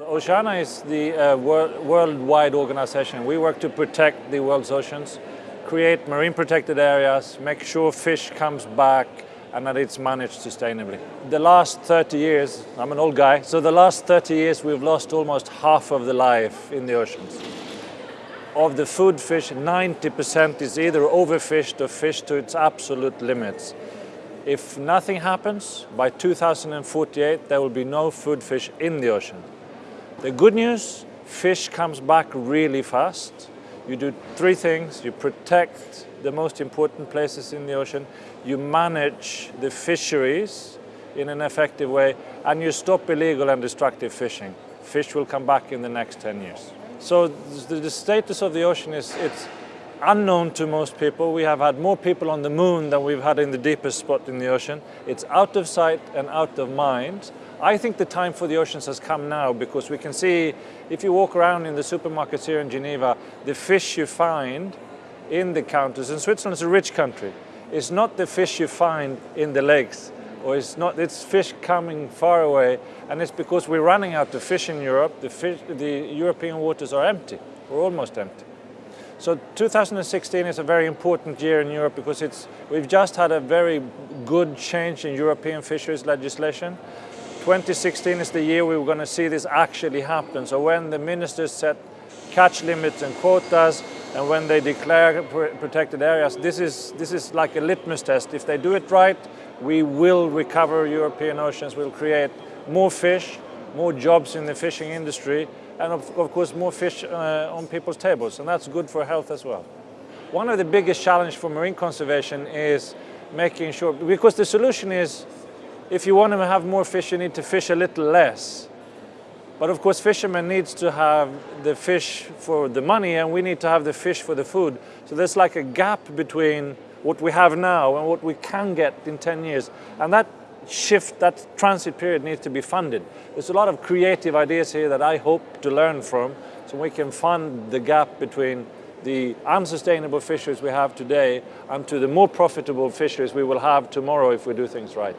Oceana is the uh, wor worldwide organization. We work to protect the world's oceans, create marine protected areas, make sure fish comes back and that it's managed sustainably. The last 30 years, I'm an old guy, so the last 30 years we've lost almost half of the life in the oceans. Of the food fish, 90% is either overfished or fished to its absolute limits. If nothing happens, by 2048 there will be no food fish in the ocean. The good news, fish comes back really fast. You do three things. You protect the most important places in the ocean, you manage the fisheries in an effective way, and you stop illegal and destructive fishing. Fish will come back in the next 10 years. So the status of the ocean is it's unknown to most people. We have had more people on the moon than we've had in the deepest spot in the ocean. It's out of sight and out of mind. I think the time for the oceans has come now because we can see, if you walk around in the supermarkets here in Geneva, the fish you find in the counters, and Switzerland is a rich country, it's not the fish you find in the lakes, or it's not, it's fish coming far away, and it's because we're running out of fish in Europe, the, fish, the European waters are empty, or almost empty. So 2016 is a very important year in Europe because it's, we've just had a very good change in European fisheries legislation. 2016 is the year we are going to see this actually happen. So when the ministers set catch limits and quotas, and when they declare protected areas, this is, this is like a litmus test. If they do it right, we will recover European oceans, we'll create more fish, more jobs in the fishing industry, and of, of course more fish uh, on people's tables, and that's good for health as well. One of the biggest challenges for marine conservation is making sure, because the solution is if you want to have more fish, you need to fish a little less. But of course, fishermen needs to have the fish for the money and we need to have the fish for the food. So there's like a gap between what we have now and what we can get in 10 years. And that shift, that transit period needs to be funded. There's a lot of creative ideas here that I hope to learn from so we can fund the gap between the unsustainable fisheries we have today and to the more profitable fisheries we will have tomorrow if we do things right.